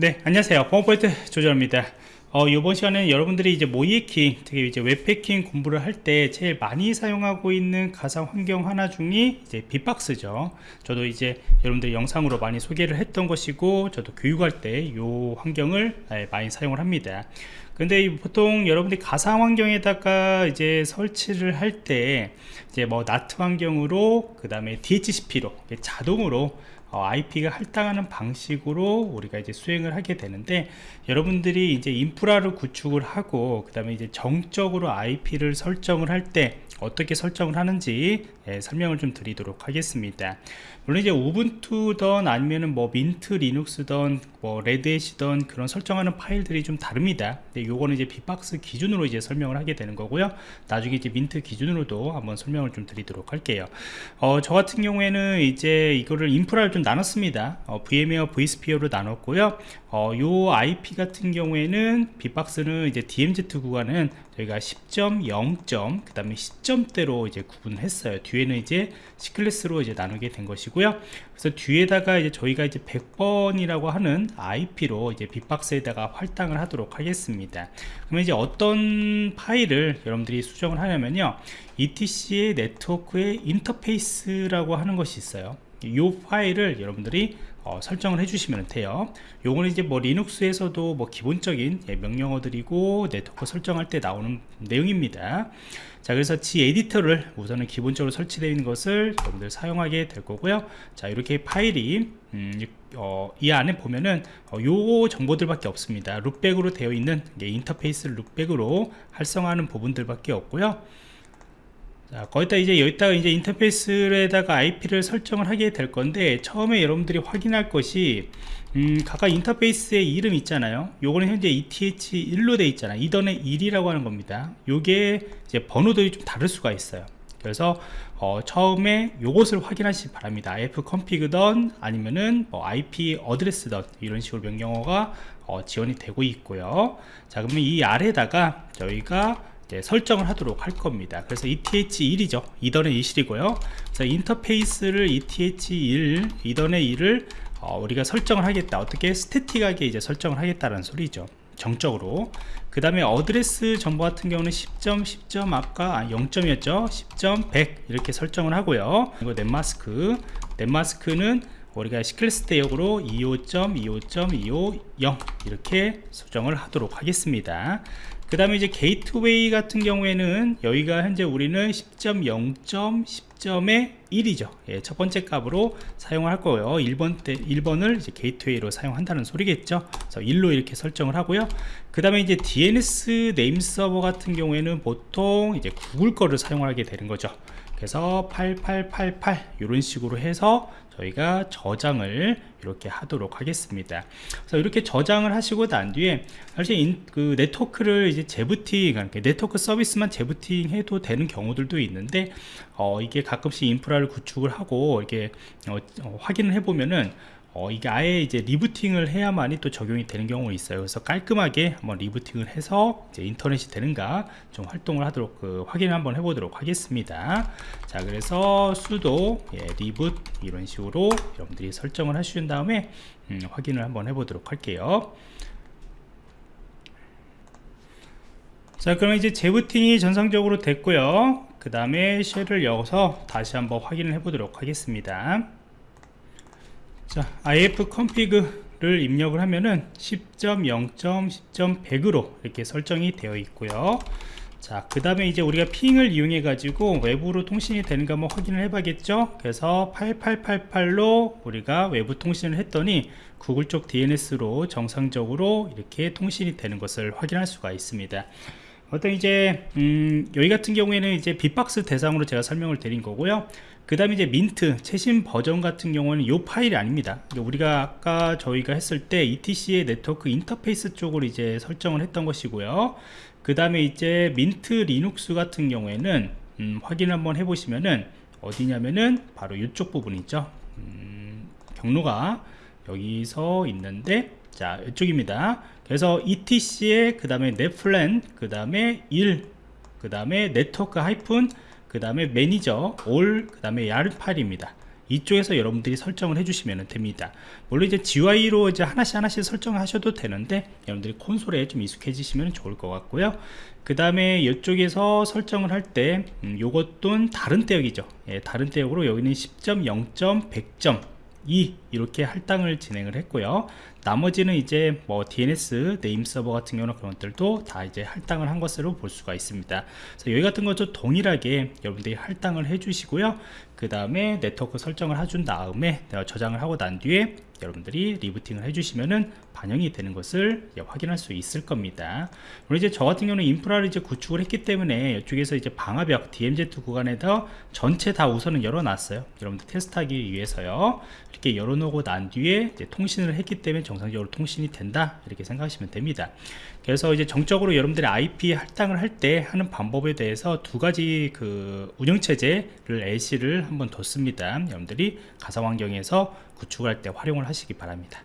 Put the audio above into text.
네, 안녕하세요. 보안포인트 조절입니다. 어, 이번 시간에는 여러분들이 이제 모이에킹, 특히 이제 웹패킹 공부를 할 때 제일 많이 사용하고 있는 가상 환경 하나 중이 이제 빅박스죠. 저도 이제 여러분들 영상으로 많이 소개를 했던 것이고, 저도 교육할 때 이 환경을 예, 많이 사용을 합니다. 근데 보통 여러분들이 가상 환경에다가 이제 설치를 할 때 이제 뭐 나트 환경으로 그 다음에 DHCP로 자동으로 어, IP가 할당하는 방식으로 우리가 이제 수행을 하게 되는데 여러분들이 이제 인프라를 구축을 하고 그 다음에 이제 정적으로 IP를 설정을 할때 어떻게 설정을 하는지 예, 설명을 좀 드리도록 하겠습니다. 물론 이제 우분투던 아니면은 뭐 민트 리눅스던 뭐 레드햇이던 그런 설정하는 파일들이 좀 다릅니다. 근데 요거는 이제 bee-box 기준으로 이제 설명을 하게 되는 거고요. 나중에 이제 민트 기준으로도 한번 설명을 좀 드리도록 할게요. 어, 저 같은 경우에는 이제 이거를 인프라를 좀 나눴습니다. 어, VM웨어 vSphere로 나눴고요. 어, 요 IP 같은 경우에는 빅박스는 이제 DMZ 구간은 저희가 10.0점 그 다음에 10 점대로 이제 구분했어요. 뒤에는 이제 C클래스로 이제 나누게 된 것이고요. 그래서 뒤에다가 이제 저희가 이제 100번이라고 하는 IP로 이제 빅박스에다가 활당을 하도록 하겠습니다. 그러면 이제 어떤 파일을 여러분들이 수정을 하냐면요. ETC의 네트워크의 인터페이스라고 하는 것이 있어요. 이 파일을 여러분들이 어, 설정을 해주시면 돼요. 요거는 이제 뭐 리눅스에서도 뭐 기본적인 예, 명령어들이고 네트워크 설정할 때 나오는 내용입니다. 자 그래서 gedit를 우선은 기본적으로 설치되어 있는 것을 여러분들 사용하게 될 거고요. 자 이렇게 파일이 음, 어, 이 안에 보면은 어, 요 정보들밖에 없습니다. loopback으로 되어 있는 인터페이스를 loopback으로 활성화하는 부분들밖에 없고요 자, 거기다 이제 여기다가 이제 인터페이스에다가 IP를 설정을 하게 될 건데 처음에 여러분들이 확인할 것이 음, 각각 인터페이스의 이름 있잖아요. 요거는 현재 ETH1로 되어 있잖아요 이던의 1이라고 하는 겁니다. 요게 이제 번호들이 좀 다를 수가 있어요. 그래서 어, 처음에 요것을 확인하시기 바랍니다. Ifconfig든 아니면은 뭐 IP 어드레스든 이런 식으로 명령어가 어, 지원이 되고 있고요. 자 그러면 이 아래다가 저희가 네, 설정을 하도록 할 겁니다. 그래서 ETH1이죠. 이던의 2실이고요. 그래서 인터페이스를 ETH1 이던의 1을 어, 우리가 설정을 하겠다. 어떻게 스태틱하게 이제 설정을 하겠다는 소리죠. 정적으로. 그 다음에 어드레스 정보 같은 경우는 10점 10점 아까 0점이었죠. 10점 100 이렇게 설정을 하고요. 그리고 넷마스크. 넷마스크는 우리가 시클래스 대역으로 25.25.250 이렇게 수정을 하도록 하겠습니다. 그 다음에 이제 게이트웨이 같은 경우에는 여기가 현재 우리는 10.0점 10점의 1이죠. 예, 첫 번째 값으로 사용을 할 거고요. 1번 때 1번을 이제 게이트웨이로 사용한다는 소리겠죠. 그래서 1로 이렇게 설정을 하고요. 그 다음에 이제 DNS name server 같은 경우에는 보통 이제 구글 거를 사용하게 되는 거죠 그래서 8888 이런 식으로 해서 저희가 저장을 이렇게 하도록 하겠습니다. 그래서 이렇게 저장을 하시고 난 뒤에 사실 인, 그 네트워크를 이제 재부팅 네트워크 서비스만 재부팅 해도 되는 경우들도 있는데 어, 이게 가끔씩 인프라를 구축을 하고 이렇게 어, 어, 확인을 해 보면은 어, 이게 아예 이제 리부팅을 해야만이 또 적용이 되는 경우가 있어요. 그래서 깔끔하게 한번 리부팅을 해서 이제 인터넷이 되는가 좀 활동을 하도록 그 확인을 한번 해보도록 하겠습니다. 자, 그래서 수도 예, 리붓 이런 식으로 여러분들이 설정을 하신 다음에 음, 확인을 한번 해보도록 할게요. 자, 그럼 이제 재부팅이 전상적으로 됐고요. 그 다음에 쉘을 여서 다시 한번 확인을 해보도록 하겠습니다. 자 if config를 입력을 하면은 10.0.10.100으로 이렇게 설정이 되어 있고요. 자 그 다음에 이제 우리가 ping을 이용해 가지고 외부로 통신이 되는가 한번 확인을 해 봐겠죠? 그래서 8888로 우리가 외부 통신을 했더니 구글 쪽 DNS로 정상적으로 이렇게 통신이 되는 것을 확인할 수가 있습니다 어떤 이제 음, 여기 같은 경우에는 이제 bee-box 대상으로 제가 설명을 드린 거고요. 그 다음에 이제 민트 최신 버전 같은 경우는 이 파일이 아닙니다. 그러니까 우리가 아까 저희가 했을 때 ETC의 네트워크 인터페이스 쪽으로 이제 설정을 했던 것이고요. 그 다음에 이제 민트 리눅스 같은 경우에는 음, 확인 한번 해보시면은 어디냐면은 바로 이쪽 부분 있죠. 음, 경로가 여기서 있는데 자 이쪽입니다 그래서 ETC의 그 다음에 netplan 그 다음에 1 그 다음에 네트워크 하이픈 그 다음에 manager all 그 다음에 yaml 파일입니다. 이쪽에서 여러분들이 설정을 해주시면 됩니다. 물론 이제 GUI로 이제 하나씩 하나씩 설정하셔도 되는데 여러분들이 콘솔에 좀 익숙해지시면 좋을 것 같고요. 그 다음에 이쪽에서 설정을 할때 음, 요것도 다른 대역이죠. 예, 다른 대역으로 여기는 10.0. 100점 2 이렇게 할당을 진행을 했고요. 나머지는 이제 뭐 DNS name server 같은 경우는 그런 것들도 다 이제 할당을 한 것으로 볼 수가 있습니다. 그래서 여기 같은 것도 동일하게 여러분들이 할당을 해 주시고요 그 다음에 네트워크 설정을 해준 다음에 저장을 하고 난 뒤에 여러분들이 리부팅을 해주시면은 반영이 되는 것을 확인할 수 있을 겁니다. 그리고 이제 저 같은 경우는 인프라를 이제 구축을 했기 때문에 이쪽에서 이제 방화벽 DMZ 구간에다 전체 다 우선은 열어놨어요. 여러분들 테스트하기 위해서요. 이렇게 열어놓고 난 뒤에 통신을 했기 때문에 정상적으로 통신이 된다 이렇게 생각하시면 됩니다. 그래서 이제 정적으로 여러분들이 IP 할당을 할 때 하는 방법에 대해서 두 가지 그 운영체제를 LC를 한번 뒀습니다. 여러분들이 가상 환경에서 구축할 때 활용을 하시기 바랍니다.